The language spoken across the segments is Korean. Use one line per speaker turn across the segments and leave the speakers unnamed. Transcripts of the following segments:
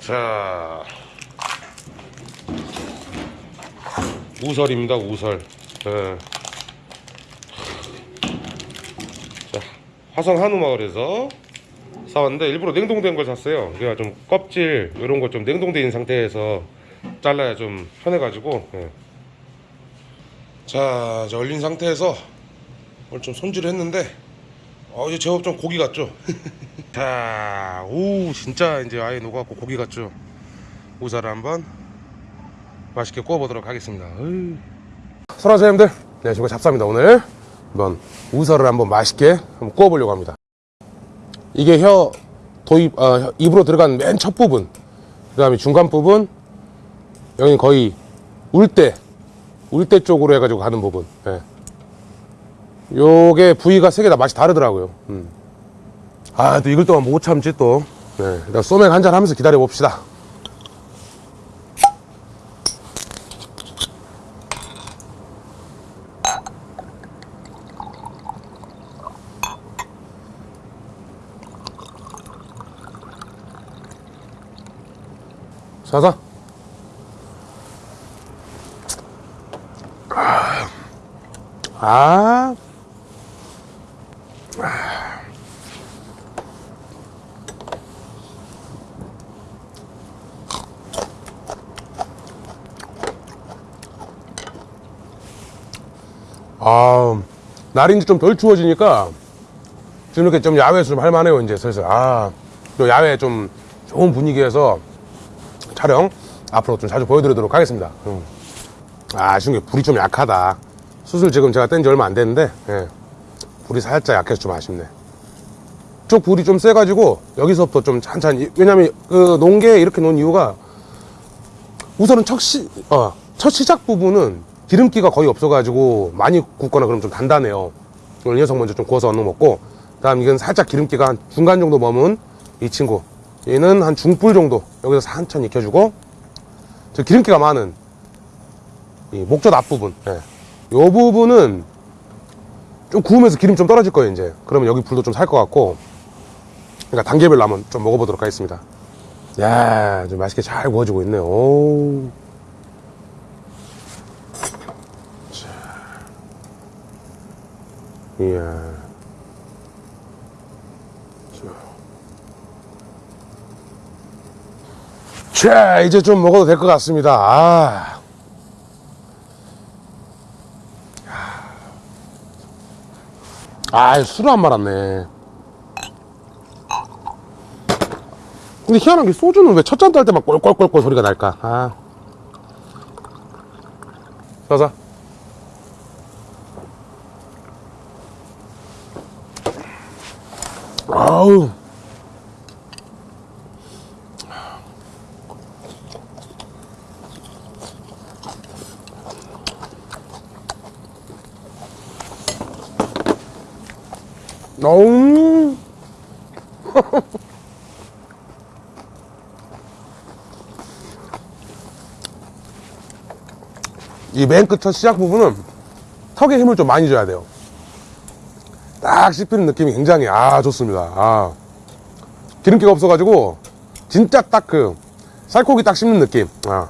자 우설입니다 우설 예. 자 화성 한우 마을에서 사왔는데 일부러 냉동된 걸 샀어요 그러니까 좀 껍질 이런 거좀 있는 상태에서 잘라야 좀 편해 가지고 예. 자 얼린 상태에서 오늘 좀 손질을 했는데 어 이제 제법 좀 고기 같죠? 자, 오 진짜 이제 아예 녹아갖고 고기 같죠? 우사를 한번 맛있게 구워보도록 하겠습니다. 설아사님들 네 저거 잡사입니다 오늘. 한번 우사를 한번 맛있게 한번 구워보려고 합니다. 이게 혀 도입 어, 혀- 입으로 들어간 맨 첫 부분 그 다음에 중간 부분 여기는 거의 울대 울대 쪽으로 해가지고 가는 부분 예. 요게 부위가 세 개 다 맛이 다르더라고요 음. 아, 또 이걸 동안 못 참지 또. 네, 일단 소맥 한잔 하면서 기다려 봅시다. 사사. 아. 아, 날이 이제 좀 덜 추워지니까 지금 이렇게 좀 야외에서 좀 할만해요, 이제 슬슬. 아, 또 야외 좀 좋은 분위기에서 촬영 앞으로 좀 자주 보여드리도록 하겠습니다. 음. 아, 게 불이 좀 약하다. 수술 지금 제가 뗀 지 얼마 안 됐는데, 예. 불이 살짝 약해서 좀 아쉽네. 쪽 불이 좀 세가지고 여기서부터 좀 찬찬히, 왜냐면 그 농개에 이렇게 놓은 이유가 우선은 첫, 시, 어, 첫 시작 부분은 기름기가 거의 없어가지고 많이 굽거나 그러면 좀 단단해요. 오늘 이 녀석 먼저 좀 구워서 얻어 먹고, 다음 이건 살짝 기름기가 한 중간 정도 머문 이 친구. 얘는 한 중불 정도 여기서 산천히 익혀주고, 저 기름기가 많은 이 목젖 앞부분. 예. 요 부분은 좀 구우면서 기름 좀 떨어질 거예요, 이제. 그러면 여기 불도 좀 살 것 같고, 그러니까 단계별로 한번 좀 먹어보도록 하겠습니다. 야, 좀 맛있게 잘 구워지고 있네요. 오. 이야. 자, 이제 좀 먹어도 될 것 같습니다. 아. 아, 술을 안 말았네. 근데 희한한 게 소주는 왜 첫 잔 딸 때만 꼴꼴꼴꼴 소리가 날까? 아. 자자. 아우. 너무 이 맨 끝 첫 시작 부분은 턱에 힘을 좀 많이 줘야 돼요. 딱 씹히는 느낌이 굉장히 아 좋습니다. 아 기름기가 없어가지고 진짜 딱 그 살코기 딱 씹는 느낌. 아.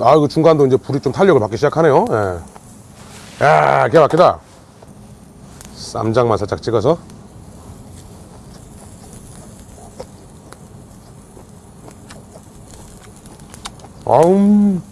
아 이거 중간도 이제 불이 좀 탄력을 받기 시작하네요. 예. 야 기가 막히다. 쌈장만 살짝 찍어서. 아음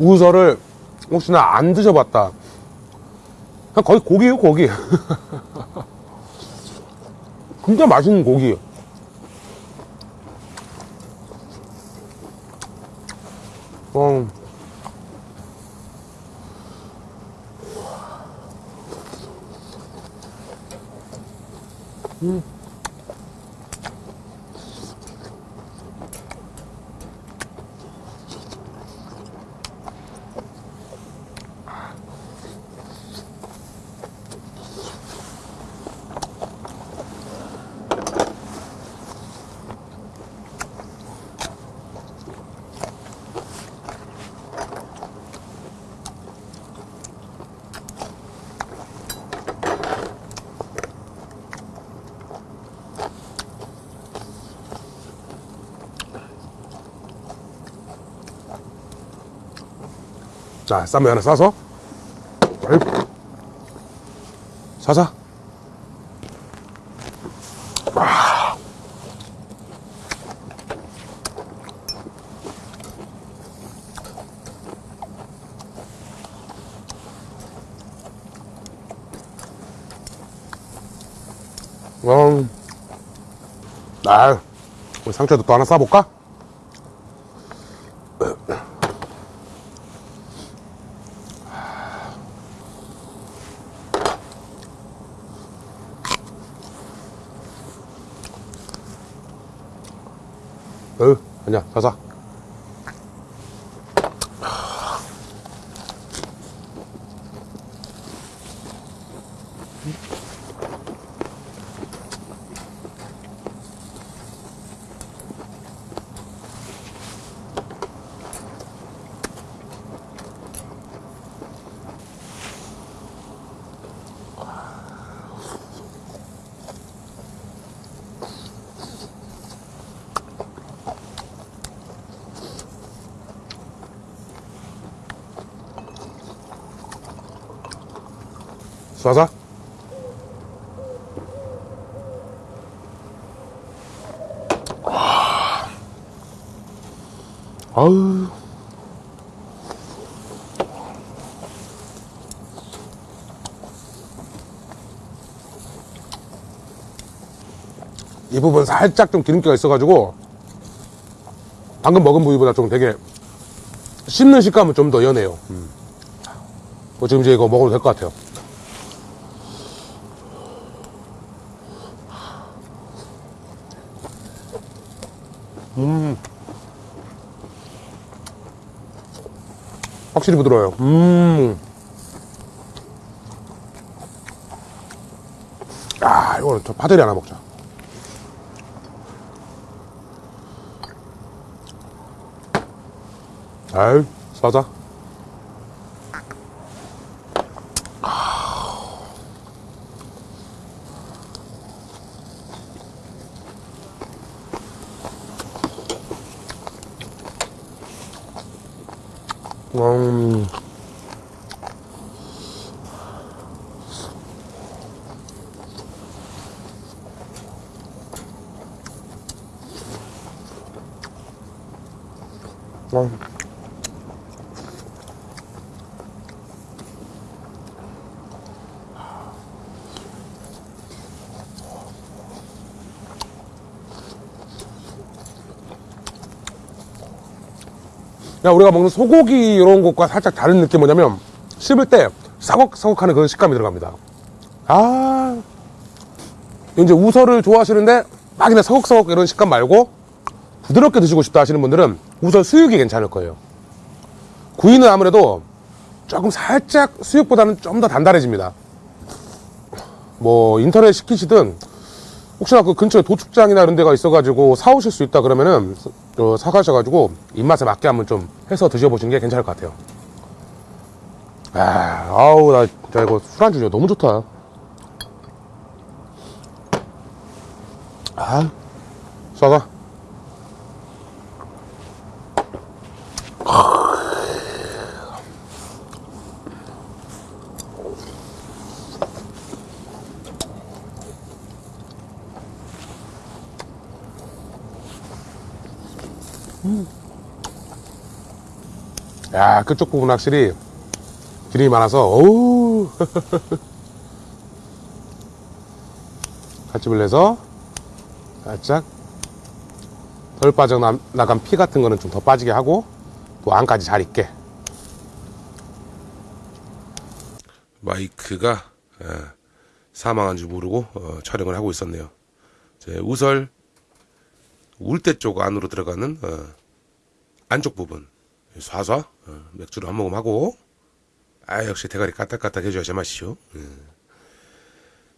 우설을 혹시나 안 드셔봤다. 그냥 거의 고기예요, 고기. 진짜 맛있는 고기. 어. 음. 자, 쌈면 하나 싸서. 사사. 음. 아, 상추도 또 하나 싸볼까? 어, 아니야, 사사. 사사. 아우. 이 부분 살짝 좀 기름기가 있어가지고 방금 먹은 부위보다 좀 되게 씹는 식감은 좀 더 연해요. 음. 뭐 지금 이제 이거 먹어도 될 것 같아요. 음. 확실히 부드러워요. 음. 아, 이거는 저 파들이 하나 먹자. 아유, 싸자. 음. 음. 야, 우리가 먹는 소고기 이런 것과 살짝 다른 느낌 뭐냐면 씹을 때 사걱사걱하는 그런 식감이 들어갑니다. 아, 이제 우설을 좋아하시는데 막 그냥 사걱사걱 이런 식감 말고 부드럽게 드시고 싶다 하시는 분들은 우설 수육이 괜찮을 거예요. 구이는 아무래도 조금 살짝 수육보다는 좀 더 단단해집니다. 뭐 인터넷 시키시든 혹시나 그 근처에 도축장이나 이런 데가 있어가지고 사오실 수 있다 그러면은 어, 사가셔가지고 입맛에 맞게 한번 좀 해서 드셔보시는 게 괜찮을 것 같아요. 아, 아우 나 진짜 이거 술안주 너무 좋다. 아, 쏴가. 야, 그쪽 부분 확실히 기름이 많아서, 어우. 갓집을 내서 살짝 덜 빠져나간 피 같은 거는 좀 더 빠지게 하고 또 안까지 잘 익게. 마이크가 예, 사망한 줄 모르고 어, 촬영을 하고 있었네요. 제 우설 울대 쪽 안으로 들어가는 어, 안쪽 부분 쏴쏴 어, 맥주를 한 모금 하고 아 역시 대가리 까딱까딱 해줘야 제맛이죠 예.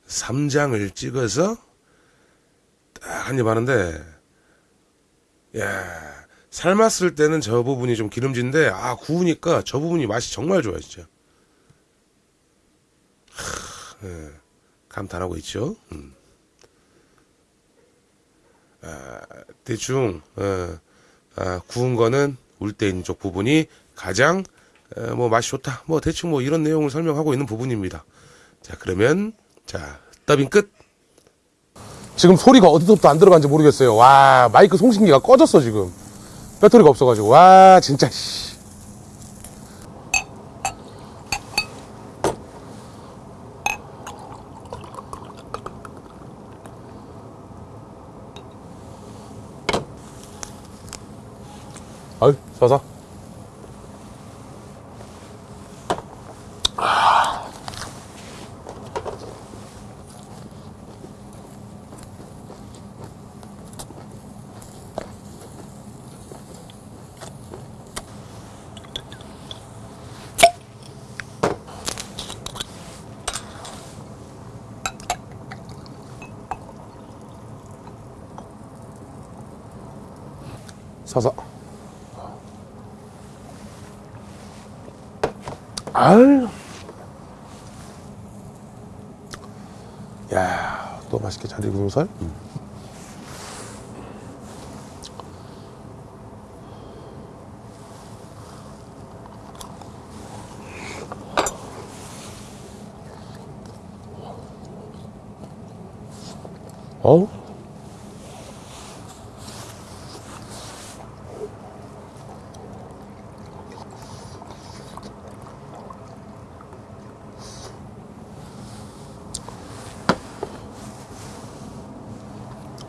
삼장을 찍어서 딱 한 입 하는데 야 삶았을 때는 저 부분이 좀 기름진데 아 구우니까 저 부분이 맛이 정말 좋아요 진짜 하, 예. 감탄하고 있죠 음. 아, 대충 어, 아, 구운 거는 울때 있는 쪽 부분이 가장 에, 뭐 맛이 좋다. 뭐 대충 뭐 이런 내용을 설명하고 있는 부분입니다. 자 그러면 자 더빙 끝. 지금 소리가 어디서부터 안 들어간지 모르겠어요. 와 마이크 송신기가 꺼졌어 지금. 배터리가 없어가지고 와 진짜 씨. 아유 쏴서 서서 아유. 야 또 맛있게 잘 익은 살? 음. 어우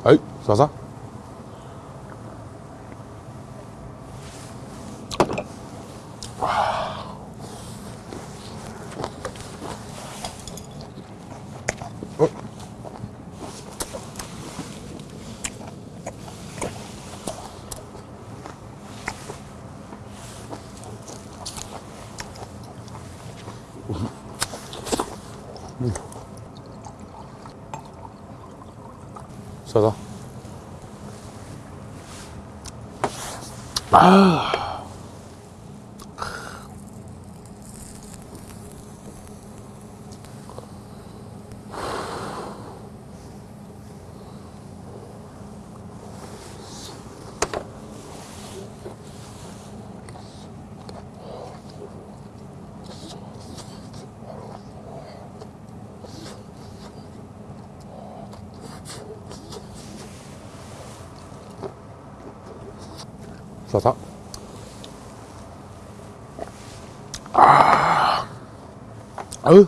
아이 쏴서 어? 쏴서 아. 쏴서 아. 아유.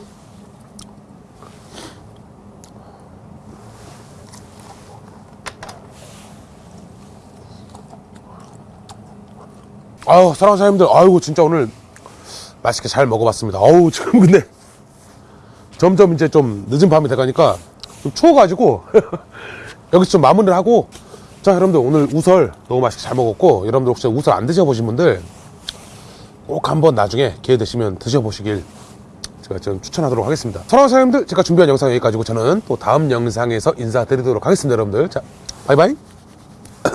아유, 사랑하는 사장님들, 아이고, 진짜 오늘 맛있게 잘 먹어봤습니다. 아우, 지금 근데 점점 이제 좀 늦은 밤이 돼가니까 좀 추워가지고 여기서 좀 마무리를 하고 자, 여러분들 오늘 우설 너무 맛있게 잘 먹었고 여러분들 혹시 우설 안 드셔보신 분들 꼭 한번 나중에 기회 되시면 드셔보시길 제가 좀 추천하도록 하겠습니다. 사랑하는 사장님들, 제가 준비한 영상 여기까지고 저는 또 다음 영상에서 인사드리도록 하겠습니다, 여러분들. 자, 바이바이.